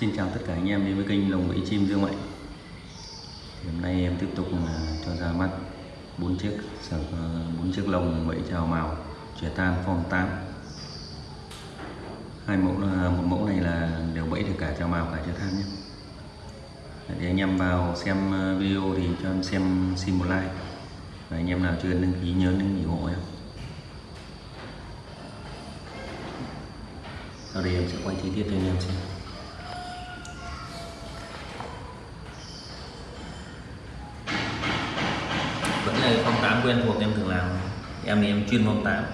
Xin chào tất cả anh em đến với kênh lồng bẫy chim Dương Mạnh. Hôm nay em tiếp tục là cho ra mắt bốn chiếc sở ờ, bốn chiếc lồng bẫy trào màu trẻ tan form 8 hai mẫu là một mẫu này là đều bẫy được cả trào màu cả trẻ than nhé. Để anh em vào xem ờ, video thì cho em xem, xin một like. Và anh em nào chưa đăng ký nhớ đăng ký ủng hộ em sau đây em sẽ quay chi tiết cho anh em xem vẫn tám 8 quen thuộc em thường làm. Em thì em chuyên phong 8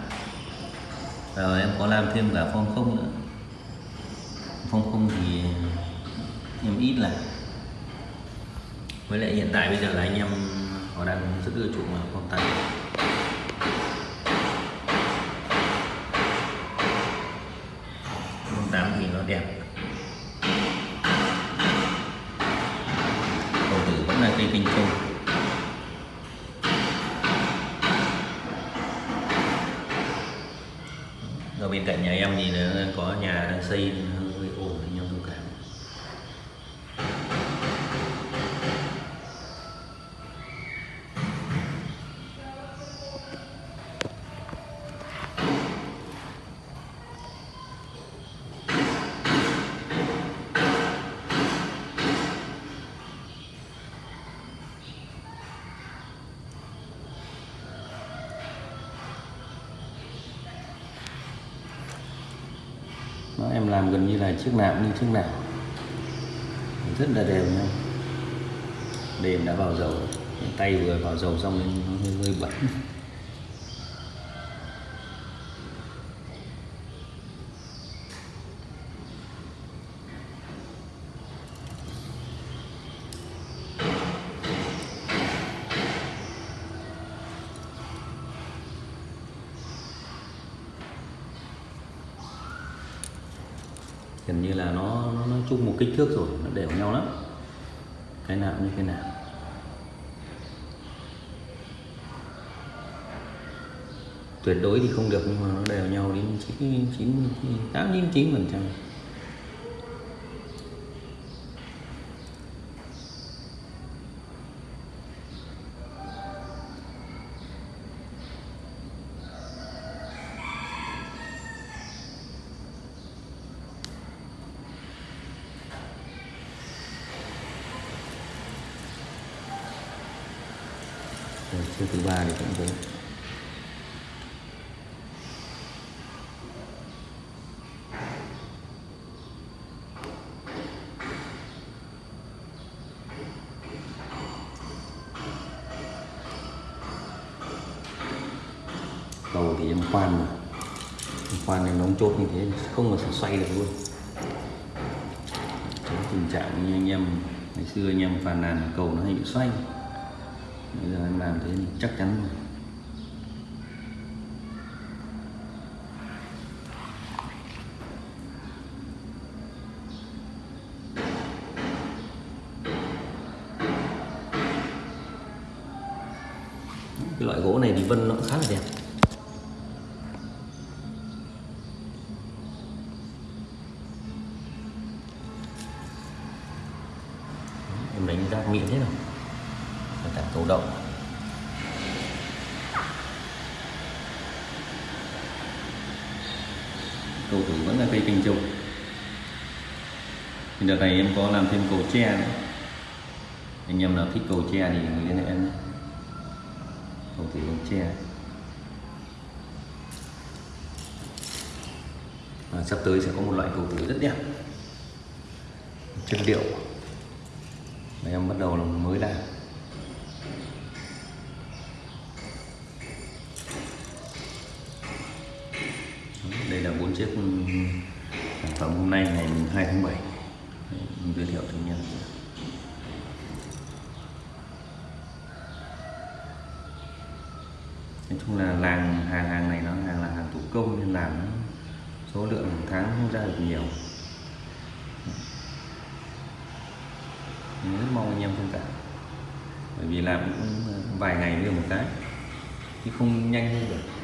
rồi em có làm thêm cả phong không nữa. Phong không thì em ít là với lại hiện tại bây giờ là anh em họ đang rất ưa chuộng là phong tám. Phong tám thì nó đẹp. Ở bên cạnh nhà em thì có nhà đang xây Đó, em làm gần như là chiếc nào cũng như chiếc nào rất là đều nhau đèn đã vào dầu. Tay vừa vào dầu xong nên nó hơi, hơi bẩn. Gần như là nó nó, nó chung một kích thước rồi nó đều nhau lắm. Cái nào như cái nào. Tuyệt đối thì không được nhưng mà nó đều nhau đến chín chín tám chín chín phần trăm. Rồi, chiêu thứ ba thì cũng thế. Cầu thì em khoan mà. Em khoan em đóng chốt như thế không mà sẽ xoay được luôn. Tránh tình trạng như anh em ngày xưa anh em phàn nàn cầu nó hay bị xoay bây giờ em làm thế thì chắc chắn rồi. Cái loại gỗ này thì vân nó cũng khá là đẹp. Em đánh ra miệng thế nào? Và cầu động. Cầu thủ vẫn là cây kinh trùng. Thì đợt này em có làm thêm cầu tre nữa. Anh em nào thích cầu tre thì liên hệ em cầu thủ cầu tre à, sắp tới sẽ có một loại cầu thủ rất đẹp. Chất liệu. Và em bắt đầu là mới làm. Đây chiếc ừ, sản phẩm hôm nay ngày 2 tháng 7 mình giới thiệu cho anh em nói chung là làng, hàng hàng này nó hàng là hàng thủ công nên làm số lượng hàng tháng không ra được nhiều. Mình rất mong anh em thông cảm. Bởi vì làm cũng vài ngày mới được một cái, chứ không nhanh hơn được.